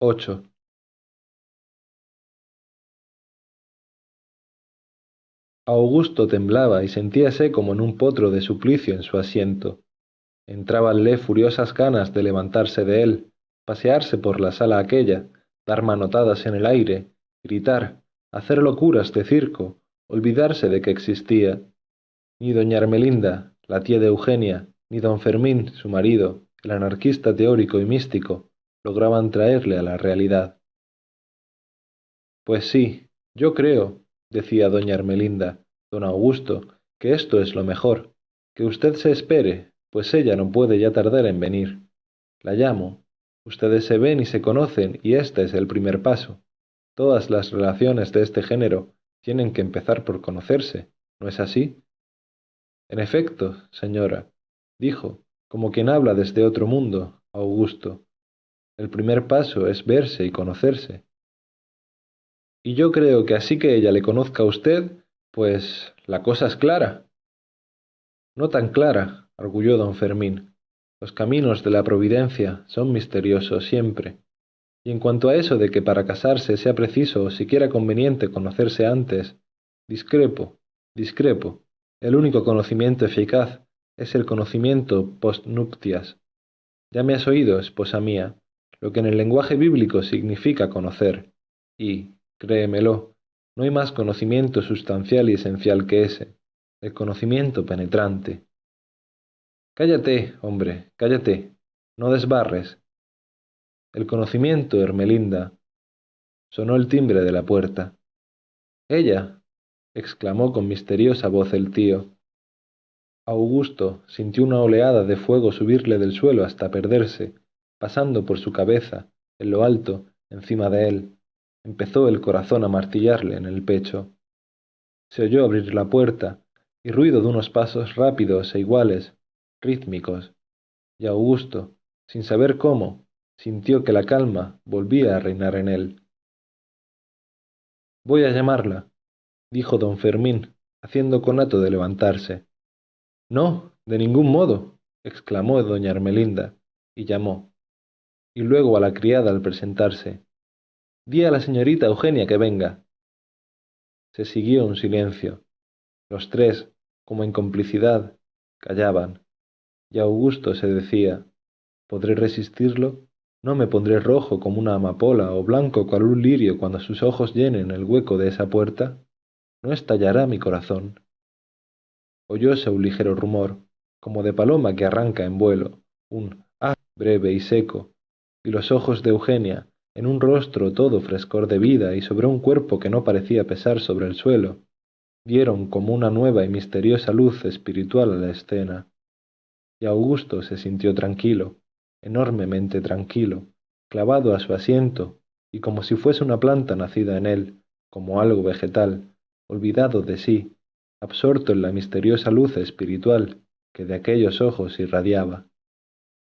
ocho. Augusto temblaba y sentíase como en un potro de suplicio en su asiento. Entrábanle furiosas ganas de levantarse de él, pasearse por la sala aquella, dar manotadas en el aire, gritar, hacer locuras de circo, olvidarse de que existía. Ni doña Ermelinda, la tía de Eugenia, ni don Fermín, su marido, el anarquista teórico y místico, lograban traerle a la realidad. Pues sí, yo creo, decía doña Ermelinda, don Augusto, que esto es lo mejor, que usted se espere, pues ella no puede ya tardar en venir. La llamo. Ustedes se ven y se conocen, y este es el primer paso. Todas las relaciones de este género tienen que empezar por conocerse, ¿no es así? En efecto, señora, dijo, como quien habla desde otro mundo, Augusto. El primer paso es verse y conocerse. Y yo creo que así que ella le conozca a usted, pues la cosa es clara. No tan clara, arguyó don Fermín. Los caminos de la providencia son misteriosos siempre. Y en cuanto a eso de que para casarse sea preciso o siquiera conveniente conocerse antes, discrepo, discrepo. El único conocimiento eficaz es el conocimiento post nuptias. Ya me has oído, esposa mía, lo que en el lenguaje bíblico significa conocer, y, Créemelo, no hay más conocimiento sustancial y esencial que ese, el conocimiento penetrante. Cállate, hombre, cállate, no desbarres. El conocimiento, Hermelinda. Sonó el timbre de la puerta. Ella, exclamó con misteriosa voz el tío. Augusto sintió una oleada de fuego subirle del suelo hasta perderse, pasando por su cabeza, en lo alto, encima de él empezó el corazón a martillarle en el pecho. Se oyó abrir la puerta y ruido de unos pasos rápidos e iguales, rítmicos, y Augusto, sin saber cómo, sintió que la calma volvía a reinar en él. Voy a llamarla, dijo don Fermín, haciendo conato de levantarse. No, de ningún modo, exclamó doña Ermelinda, y llamó, y luego a la criada al presentarse. Di a la señorita Eugenia que venga. Se siguió un silencio. Los tres, como en complicidad, callaban. Y Augusto se decía, ¿podré resistirlo? ¿No me pondré rojo como una amapola o blanco cual un lirio cuando sus ojos llenen el hueco de esa puerta? ¿No estallará mi corazón? Oyóse un ligero rumor, como de paloma que arranca en vuelo, un ah breve y seco, y los ojos de Eugenia, en un rostro todo frescor de vida y sobre un cuerpo que no parecía pesar sobre el suelo, dieron como una nueva y misteriosa luz espiritual a la escena. Y Augusto se sintió tranquilo, enormemente tranquilo, clavado a su asiento, y como si fuese una planta nacida en él, como algo vegetal, olvidado de sí, absorto en la misteriosa luz espiritual que de aquellos ojos irradiaba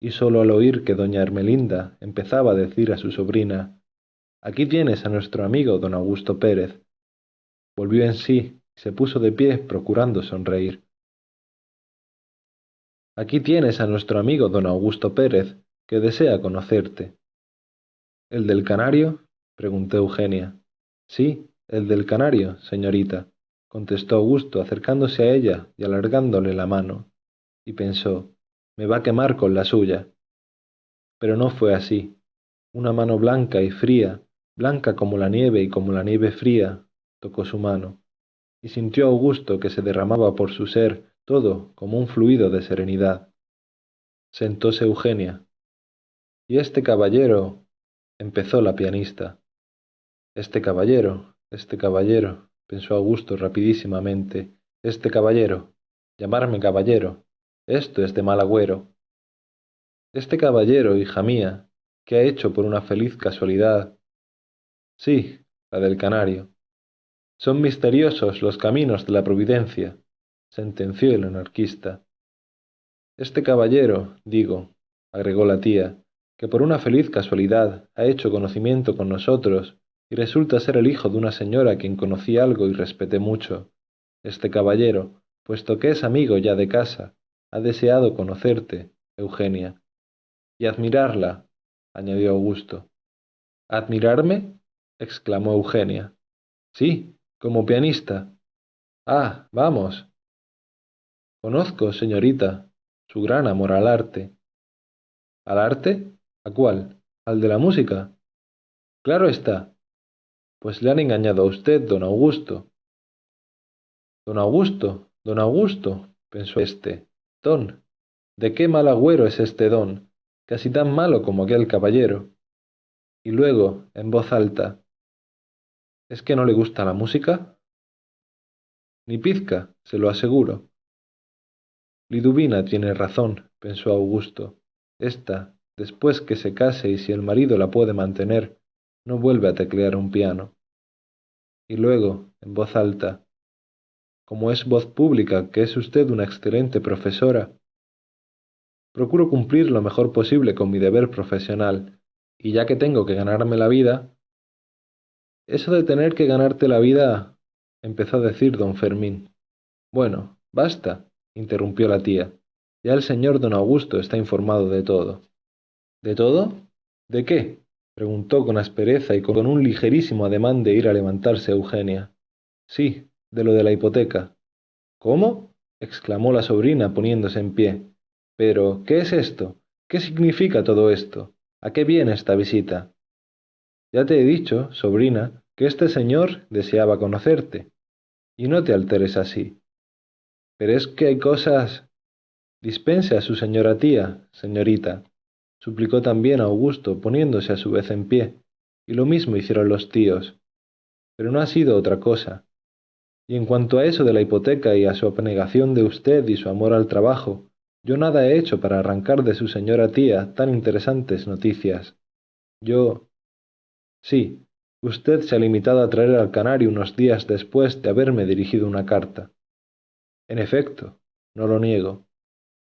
y sólo al oír que doña Ermelinda empezaba a decir a su sobrina Aquí tienes a nuestro amigo don Augusto Pérez. Volvió en sí y se puso de pie procurando sonreír. Aquí tienes a nuestro amigo don Augusto Pérez, que desea conocerte. ¿El del canario? preguntó Eugenia. Sí, el del canario, señorita, contestó Augusto acercándose a ella y alargándole la mano, y pensó me va a quemar con la suya. Pero no fue así. Una mano blanca y fría, blanca como la nieve y como la nieve fría, tocó su mano, y sintió Augusto que se derramaba por su ser todo como un fluido de serenidad. Sentóse Eugenia. Y este caballero, empezó la pianista. Este caballero, este caballero, pensó Augusto rapidísimamente, este caballero, llamarme caballero, esto es de mal agüero. Este caballero, hija mía, ¿qué ha hecho por una feliz casualidad? Sí, la del canario. Son misteriosos los caminos de la providencia, sentenció el anarquista. Este caballero, digo, agregó la tía, que por una feliz casualidad ha hecho conocimiento con nosotros y resulta ser el hijo de una señora a quien conocí algo y respeté mucho. Este caballero, puesto que es amigo ya de casa, ha deseado conocerte, Eugenia, y admirarla, añadió Augusto. ¿Admirarme? exclamó Eugenia. Sí, como pianista. Ah, vamos. Conozco, señorita, su gran amor al arte. ¿Al arte? ¿A cuál? ¿Al de la música? Claro está. Pues le han engañado a usted, don Augusto. Don Augusto, don Augusto, pensó éste. Don, ¿de qué mal agüero es este don? Casi tan malo como aquel caballero. Y luego, en voz alta, ¿es que no le gusta la música? Ni pizca, se lo aseguro. Liduvina tiene razón, pensó Augusto. Esta, después que se case y si el marido la puede mantener, no vuelve a teclear un piano. Y luego, en voz alta, como es voz pública que es usted una excelente profesora, procuro cumplir lo mejor posible con mi deber profesional, y ya que tengo que ganarme la vida... Eso de tener que ganarte la vida... empezó a decir don Fermín. Bueno, basta, interrumpió la tía. Ya el señor don Augusto está informado de todo. ¿De todo? ¿De qué? preguntó con aspereza y con un ligerísimo ademán de ir a levantarse Eugenia. Sí, de lo de la hipoteca. ¿Cómo? exclamó la sobrina poniéndose en pie. Pero, ¿qué es esto? ¿Qué significa todo esto? ¿A qué viene esta visita? Ya te he dicho, sobrina, que este señor deseaba conocerte. Y no te alteres así. Pero es que hay cosas... Dispense a su señora tía, señorita, suplicó también Augusto, poniéndose a su vez en pie, y lo mismo hicieron los tíos. Pero no ha sido otra cosa. Y en cuanto a eso de la hipoteca y a su abnegación de usted y su amor al trabajo, yo nada he hecho para arrancar de su señora tía tan interesantes noticias. Yo... Sí, usted se ha limitado a traer al canario unos días después de haberme dirigido una carta. En efecto, no lo niego.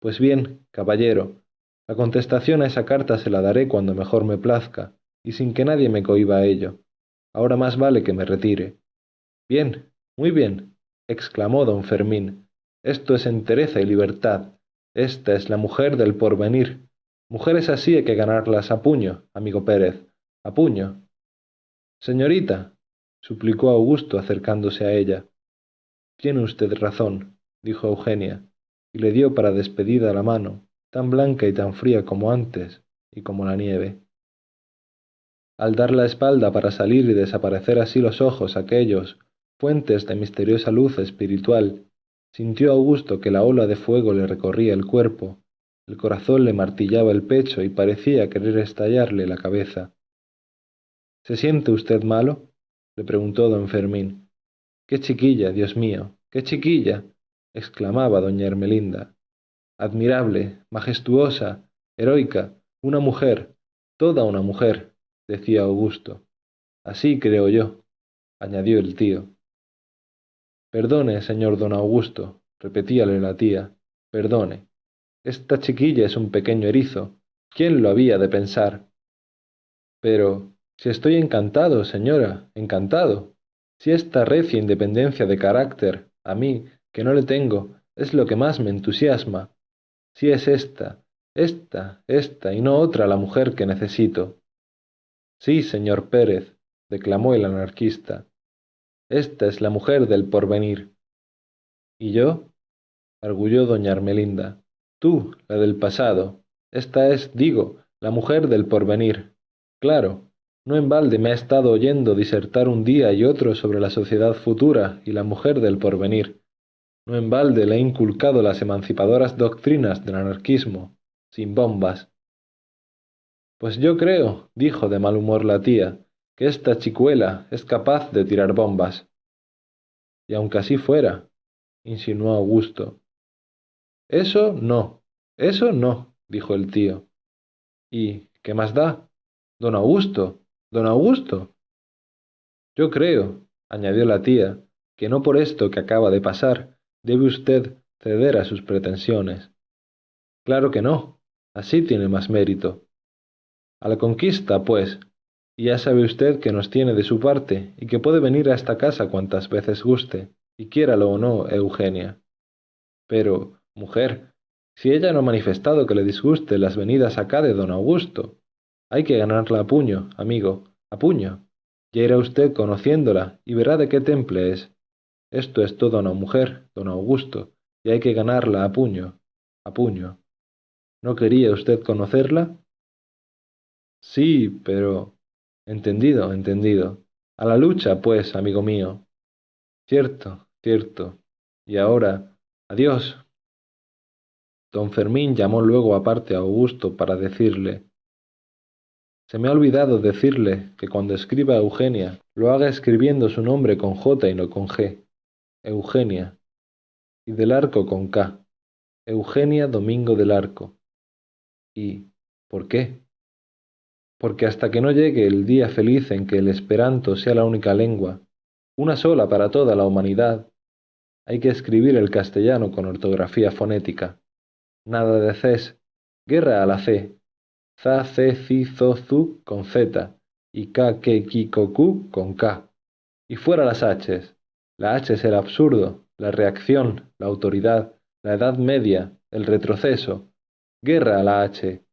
Pues bien, caballero, la contestación a esa carta se la daré cuando mejor me plazca, y sin que nadie me cohiba a ello. Ahora más vale que me retire. Bien, muy bien, exclamó don Fermín. Esto es entereza y libertad. Esta es la mujer del porvenir. Mujeres así hay que ganarlas a puño, amigo Pérez, a puño. Señorita, suplicó Augusto acercándose a ella. Tiene usted razón, dijo Eugenia, y le dio para despedida la mano, tan blanca y tan fría como antes, y como la nieve. Al dar la espalda para salir y desaparecer así los ojos aquellos, fuentes de misteriosa luz espiritual, sintió Augusto que la ola de fuego le recorría el cuerpo, el corazón le martillaba el pecho y parecía querer estallarle la cabeza. ¿Se siente usted malo? le preguntó don Fermín. ¡Qué chiquilla, Dios mío! ¡Qué chiquilla! exclamaba doña Ermelinda. Admirable, majestuosa, heroica, una mujer, toda una mujer, decía Augusto. Así creo yo, añadió el tío. Perdone, señor don Augusto, repetíale la tía, perdone. Esta chiquilla es un pequeño erizo. ¿Quién lo había de pensar? Pero, si estoy encantado, señora, encantado. Si esta recia independencia de carácter, a mí, que no le tengo, es lo que más me entusiasma. Si es esta, esta, esta y no otra la mujer que necesito. Sí, señor Pérez, declamó el anarquista. Esta es la mujer del porvenir. ¿Y yo? arguyó doña Ermelinda. Tú, la del pasado. Esta es, digo, la mujer del porvenir. Claro, no en balde me ha estado oyendo disertar un día y otro sobre la sociedad futura y la mujer del porvenir. No en balde le he inculcado las emancipadoras doctrinas del anarquismo, sin bombas. Pues yo creo, dijo de mal humor la tía, que esta chicuela es capaz de tirar bombas. Y aunque así fuera, insinuó Augusto. Eso no, eso no, dijo el tío. ¿Y qué más da? Don Augusto, don Augusto. Yo creo, añadió la tía, que no por esto que acaba de pasar, debe usted ceder a sus pretensiones. Claro que no, así tiene más mérito. A la conquista, pues, ya sabe usted que nos tiene de su parte y que puede venir a esta casa cuantas veces guste, y quiéralo o no, Eugenia. Pero, mujer, si ella no ha manifestado que le disguste las venidas acá de don Augusto, hay que ganarla a puño, amigo, a puño. Ya irá usted conociéndola y verá de qué temple es. Esto es toda una mujer, don Augusto, y hay que ganarla a puño, a puño. ¿No quería usted conocerla? Sí, pero... Entendido, entendido. A la lucha, pues, amigo mío. Cierto, cierto. Y ahora, adiós. Don Fermín llamó luego aparte a Augusto para decirle Se me ha olvidado decirle que cuando escriba Eugenia lo haga escribiendo su nombre con J y no con G. Eugenia. Y del Arco con K. Eugenia Domingo del Arco. ¿Y por qué? Porque hasta que no llegue el día feliz en que el esperanto sea la única lengua, una sola para toda la humanidad, hay que escribir el castellano con ortografía fonética nada de Cs, guerra a la C, za, ce, ci, zo, zu con Z y k, ke, ki, con K. Y fuera las Hs. La H es el absurdo, la reacción, la autoridad, la edad media, el retroceso. Guerra a la H.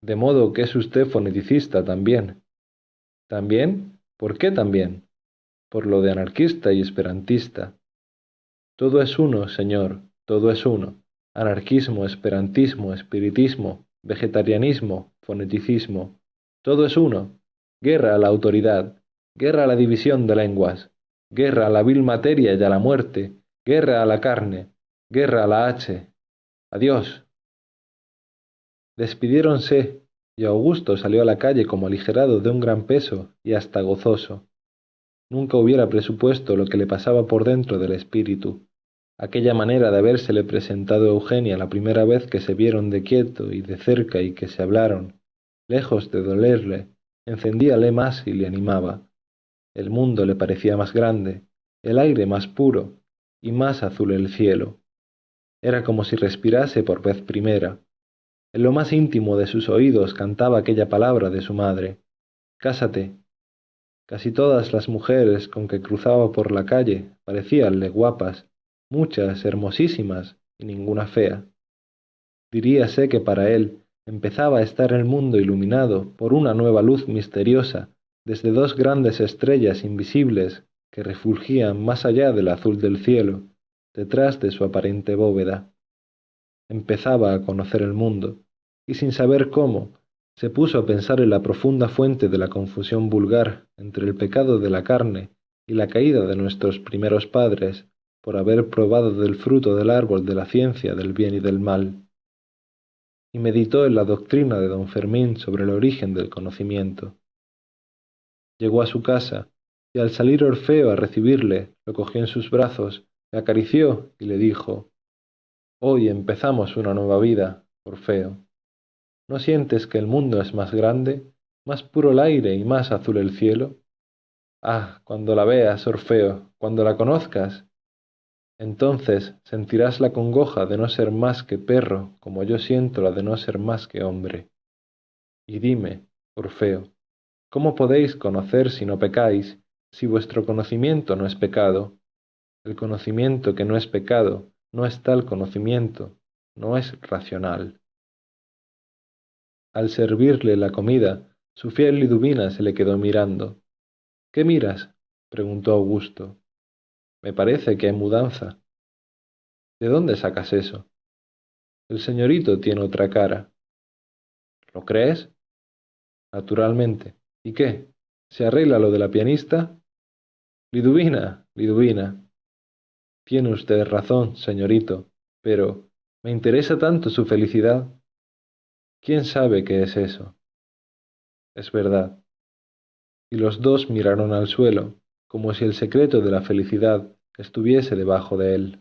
De modo que es usted foneticista también. ¿También? ¿Por qué también? Por lo de anarquista y esperantista. Todo es uno, señor, todo es uno. Anarquismo, esperantismo, espiritismo, vegetarianismo, foneticismo. Todo es uno. Guerra a la autoridad. Guerra a la división de lenguas. Guerra a la vil materia y a la muerte. Guerra a la carne. Guerra a la H. Adiós. Despidiéronse, y Augusto salió a la calle como aligerado de un gran peso y hasta gozoso. Nunca hubiera presupuesto lo que le pasaba por dentro del espíritu aquella manera de habérsele presentado a Eugenia la primera vez que se vieron de quieto y de cerca y que se hablaron, lejos de dolerle, encendíale más y le animaba. El mundo le parecía más grande, el aire más puro y más azul el cielo. Era como si respirase por vez primera. En lo más íntimo de sus oídos cantaba aquella palabra de su madre. Cásate. Casi todas las mujeres con que cruzaba por la calle parecíanle guapas muchas hermosísimas y ninguna fea. Diríase que para él empezaba a estar el mundo iluminado por una nueva luz misteriosa desde dos grandes estrellas invisibles que refulgían más allá del azul del cielo, detrás de su aparente bóveda. Empezaba a conocer el mundo, y sin saber cómo, se puso a pensar en la profunda fuente de la confusión vulgar entre el pecado de la carne y la caída de nuestros primeros padres por haber probado del fruto del árbol de la ciencia del bien y del mal, y meditó en la doctrina de don Fermín sobre el origen del conocimiento. Llegó a su casa, y al salir Orfeo a recibirle, lo cogió en sus brazos, le acarició y le dijo, Hoy empezamos una nueva vida, Orfeo. ¿No sientes que el mundo es más grande, más puro el aire y más azul el cielo? Ah, cuando la veas, Orfeo, cuando la conozcas, entonces sentirás la congoja de no ser más que perro, como yo siento la de no ser más que hombre. Y dime, Orfeo, ¿cómo podéis conocer si no pecáis, si vuestro conocimiento no es pecado? El conocimiento que no es pecado no es tal conocimiento, no es racional. Al servirle la comida, su fiel Liduvina se le quedó mirando. ¿Qué miras? preguntó Augusto. Me parece que hay mudanza. ¿De dónde sacas eso? El señorito tiene otra cara. ¿Lo crees? Naturalmente. ¿Y qué? ¿Se arregla lo de la pianista? Liduvina, Liduvina. Tiene usted razón, señorito, pero me interesa tanto su felicidad. ¿Quién sabe qué es eso? Es verdad. Y los dos miraron al suelo, como si el secreto de la felicidad estuviese debajo de él.